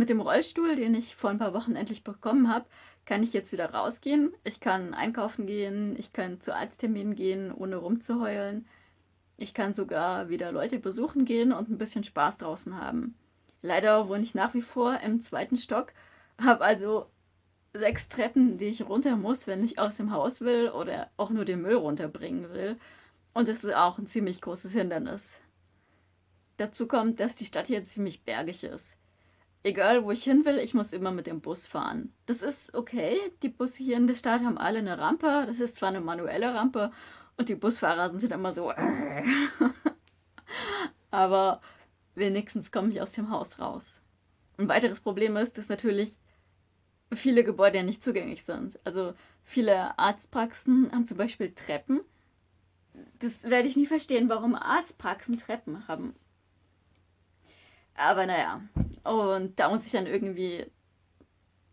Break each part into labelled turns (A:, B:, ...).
A: Mit dem Rollstuhl, den ich vor ein paar Wochen endlich bekommen habe, kann ich jetzt wieder rausgehen. Ich kann einkaufen gehen, ich kann zu Arztterminen gehen, ohne rumzuheulen. Ich kann sogar wieder Leute besuchen gehen und ein bisschen Spaß draußen haben. Leider wohne ich nach wie vor im zweiten Stock, habe also sechs Treppen, die ich runter muss, wenn ich aus dem Haus will oder auch nur den Müll runterbringen will. Und das ist auch ein ziemlich großes Hindernis. Dazu kommt, dass die Stadt hier ziemlich bergig ist. Egal, wo ich hin will, ich muss immer mit dem Bus fahren. Das ist okay, die Busse hier in der Stadt haben alle eine Rampe. Das ist zwar eine manuelle Rampe und die Busfahrer sind immer so... Aber wenigstens komme ich aus dem Haus raus. Ein weiteres Problem ist, dass natürlich viele Gebäude nicht zugänglich sind. Also viele Arztpraxen haben zum Beispiel Treppen. Das werde ich nie verstehen, warum Arztpraxen Treppen haben. Aber naja, und da muss ich dann irgendwie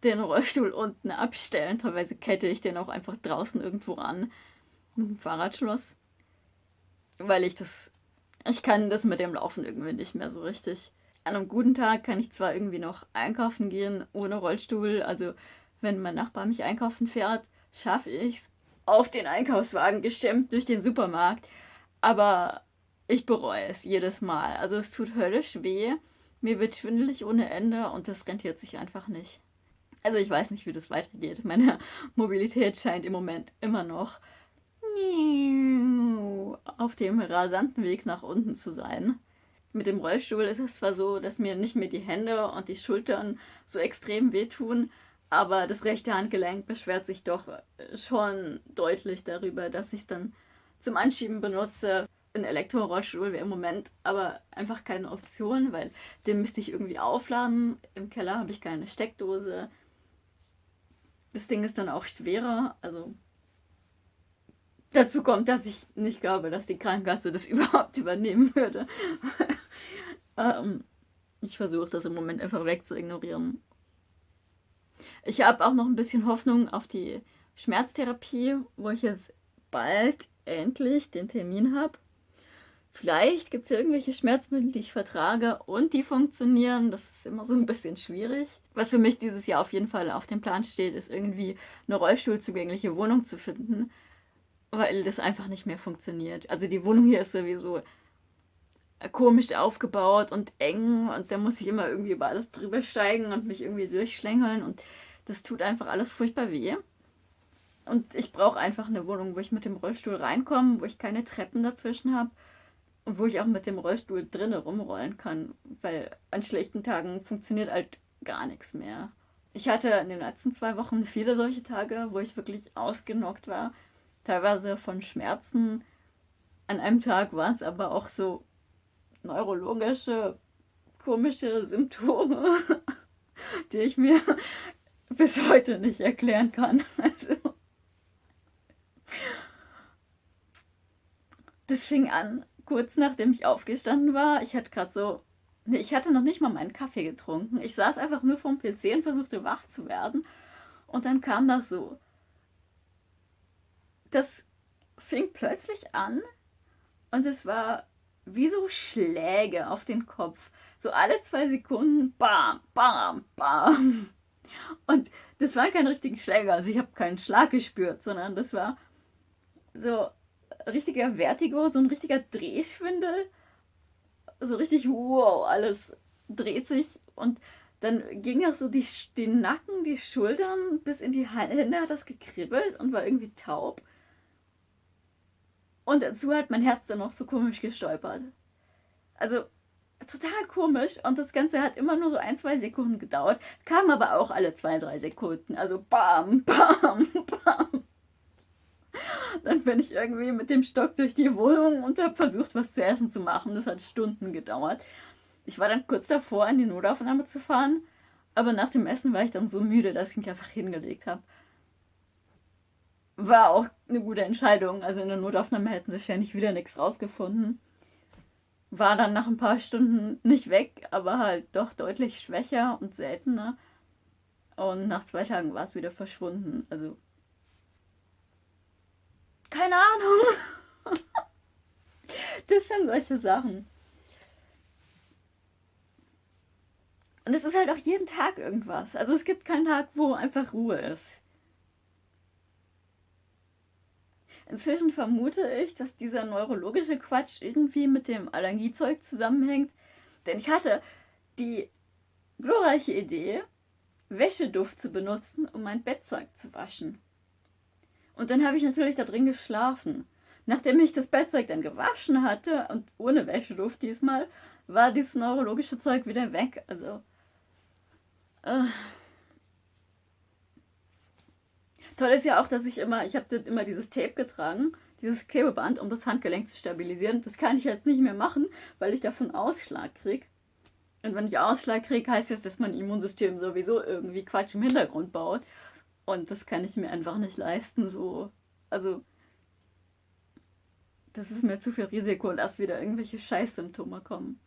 A: den Rollstuhl unten abstellen. Teilweise kette ich den auch einfach draußen irgendwo an. Mit dem Fahrradschloss. Weil ich das... Ich kann das mit dem Laufen irgendwie nicht mehr so richtig. An einem guten Tag kann ich zwar irgendwie noch einkaufen gehen ohne Rollstuhl. Also wenn mein Nachbar mich einkaufen fährt, schaffe ich es auf den Einkaufswagen gestemmt durch den Supermarkt. Aber ich bereue es jedes Mal. Also es tut höllisch weh. Mir wird schwindelig ohne Ende und das rentiert sich einfach nicht. Also ich weiß nicht, wie das weitergeht. Meine Mobilität scheint im Moment immer noch auf dem rasanten Weg nach unten zu sein. Mit dem Rollstuhl ist es zwar so, dass mir nicht mehr die Hände und die Schultern so extrem wehtun, aber das rechte Handgelenk beschwert sich doch schon deutlich darüber, dass ich es dann zum Anschieben benutze. Ein Elektrorollstuhl wäre im Moment aber einfach keine Option, weil den müsste ich irgendwie aufladen. Im Keller habe ich keine Steckdose. Das Ding ist dann auch schwerer, also dazu kommt, dass ich nicht glaube, dass die Krankenkasse das überhaupt übernehmen würde. ähm, ich versuche das im Moment einfach wegzuignorieren. Ich habe auch noch ein bisschen Hoffnung auf die Schmerztherapie, wo ich jetzt bald endlich den Termin habe. Vielleicht gibt es ja irgendwelche Schmerzmittel, die ich vertrage und die funktionieren. Das ist immer so ein bisschen schwierig. Was für mich dieses Jahr auf jeden Fall auf dem Plan steht, ist irgendwie eine rollstuhlzugängliche Wohnung zu finden, weil das einfach nicht mehr funktioniert. Also die Wohnung hier ist sowieso komisch aufgebaut und eng und da muss ich immer irgendwie über alles drüber steigen und mich irgendwie durchschlängeln und das tut einfach alles furchtbar weh. Und ich brauche einfach eine Wohnung, wo ich mit dem Rollstuhl reinkomme, wo ich keine Treppen dazwischen habe und wo ich auch mit dem Rollstuhl drinnen rumrollen kann, weil an schlechten Tagen funktioniert halt gar nichts mehr. Ich hatte in den letzten zwei Wochen viele solche Tage, wo ich wirklich ausgenockt war, teilweise von Schmerzen. An einem Tag waren es aber auch so neurologische, komische Symptome, die ich mir bis heute nicht erklären kann. Also, das fing an, kurz nachdem ich aufgestanden war. Ich hatte gerade so, nee, ich hatte noch nicht mal meinen Kaffee getrunken. Ich saß einfach nur vorm PC und versuchte wach zu werden. Und dann kam das so. Das fing plötzlich an und es war wie so Schläge auf den Kopf. So alle zwei Sekunden, bam, bam, bam. Und das waren keine richtigen Schläge, also ich habe keinen Schlag gespürt, sondern das war so richtiger Vertigo, so ein richtiger Drehschwindel. So richtig, wow, alles dreht sich und dann ging auch so die, die Nacken, die Schultern bis in die Hände hat das gekribbelt und war irgendwie taub. Und dazu hat mein Herz dann noch so komisch gestolpert. Also total komisch und das Ganze hat immer nur so ein, zwei Sekunden gedauert, kam aber auch alle zwei, drei Sekunden. Also bam, bam, bam. Bin ich irgendwie mit dem Stock durch die Wohnung und habe versucht, was zu essen zu machen. Das hat Stunden gedauert. Ich war dann kurz davor, in die Notaufnahme zu fahren, aber nach dem Essen war ich dann so müde, dass ich mich einfach hingelegt habe. War auch eine gute Entscheidung. Also in der Notaufnahme hätten sie wahrscheinlich wieder nichts rausgefunden. War dann nach ein paar Stunden nicht weg, aber halt doch deutlich schwächer und seltener. Und nach zwei Tagen war es wieder verschwunden. Also keine Ahnung. Das sind solche Sachen. Und es ist halt auch jeden Tag irgendwas. Also es gibt keinen Tag, wo einfach Ruhe ist. Inzwischen vermute ich, dass dieser neurologische Quatsch irgendwie mit dem Allergiezeug zusammenhängt. Denn ich hatte die glorreiche Idee, Wäscheduft zu benutzen, um mein Bettzeug zu waschen. Und dann habe ich natürlich da drin geschlafen. Nachdem ich das Bettzeug dann gewaschen hatte und ohne Wäscheduft diesmal, war dieses neurologische Zeug wieder weg. Also. Äh. Toll ist ja auch, dass ich immer, ich habe immer dieses Tape getragen, dieses Klebeband, um das Handgelenk zu stabilisieren. Das kann ich jetzt nicht mehr machen, weil ich davon Ausschlag kriege. Und wenn ich Ausschlag kriege, heißt das, dass mein Immunsystem sowieso irgendwie Quatsch im Hintergrund baut. Und das kann ich mir einfach nicht leisten, so. Also, das ist mir zu viel Risiko, dass wieder irgendwelche Scheißsymptome kommen.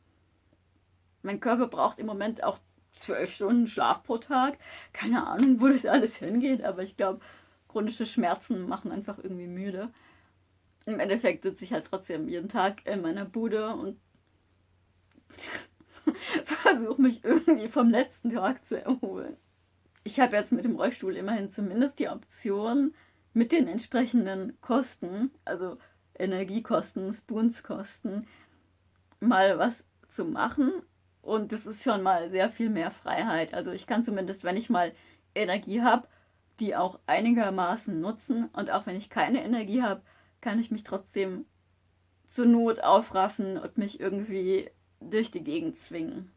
A: Mein Körper braucht im Moment auch zwölf Stunden Schlaf pro Tag. Keine Ahnung, wo das alles hingeht, aber ich glaube, chronische Schmerzen machen einfach irgendwie müde. Im Endeffekt sitze ich halt trotzdem jeden Tag in meiner Bude und versuche mich irgendwie vom letzten Tag zu erholen. Ich habe jetzt mit dem Rollstuhl immerhin zumindest die Option, mit den entsprechenden Kosten, also Energiekosten, Spoonskosten, mal was zu machen. Und das ist schon mal sehr viel mehr Freiheit. Also ich kann zumindest, wenn ich mal Energie habe, die auch einigermaßen nutzen. Und auch wenn ich keine Energie habe, kann ich mich trotzdem zur Not aufraffen und mich irgendwie durch die Gegend zwingen.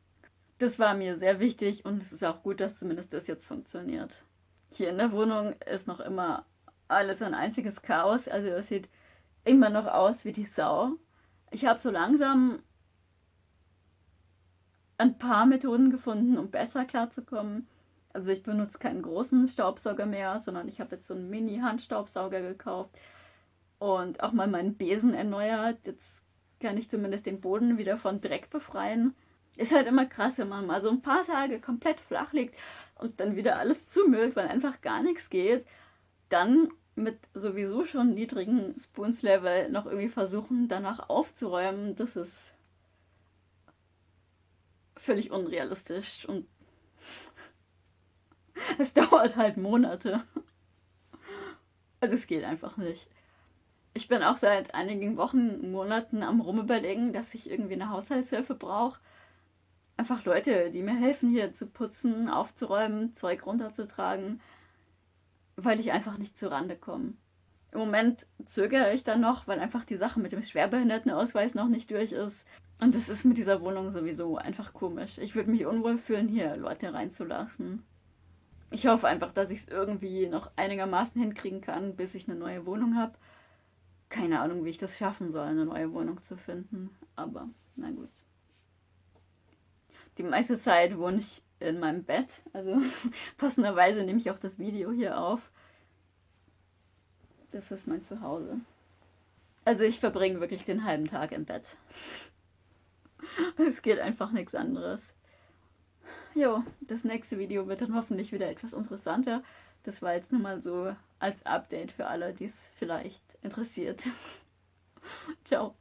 A: Das war mir sehr wichtig und es ist auch gut, dass zumindest das jetzt funktioniert. Hier in der Wohnung ist noch immer alles ein einziges Chaos. Also es sieht immer noch aus wie die Sau. Ich habe so langsam ein paar Methoden gefunden, um besser klarzukommen. Also ich benutze keinen großen Staubsauger mehr, sondern ich habe jetzt so einen Mini-Handstaubsauger gekauft und auch mal meinen Besen erneuert. Jetzt kann ich zumindest den Boden wieder von Dreck befreien. Ist halt immer krass, wenn man mal so ein paar Tage komplett flach liegt und dann wieder alles zumüllt, weil einfach gar nichts geht. Dann mit sowieso schon niedrigen Spoons-Level noch irgendwie versuchen, danach aufzuräumen, das ist völlig unrealistisch und es dauert halt Monate. Also es geht einfach nicht. Ich bin auch seit einigen Wochen, Monaten am rumüberlegen, dass ich irgendwie eine Haushaltshilfe brauche. Einfach Leute, die mir helfen, hier zu putzen, aufzuräumen, Zeug runterzutragen, weil ich einfach nicht zur Rande komme. Im Moment zögere ich dann noch, weil einfach die Sache mit dem Schwerbehindertenausweis noch nicht durch ist. Und das ist mit dieser Wohnung sowieso einfach komisch. Ich würde mich unwohl fühlen, hier Leute reinzulassen. Ich hoffe einfach, dass ich es irgendwie noch einigermaßen hinkriegen kann, bis ich eine neue Wohnung habe keine Ahnung, wie ich das schaffen soll, eine neue Wohnung zu finden. Aber na gut. Die meiste Zeit wohne ich in meinem Bett. Also passenderweise nehme ich auch das Video hier auf. Das ist mein Zuhause. Also ich verbringe wirklich den halben Tag im Bett. Es geht einfach nichts anderes. Jo, das nächste Video wird dann hoffentlich wieder etwas interessanter. Das war jetzt nur mal so als Update für alle, die es vielleicht interessiert. Ciao.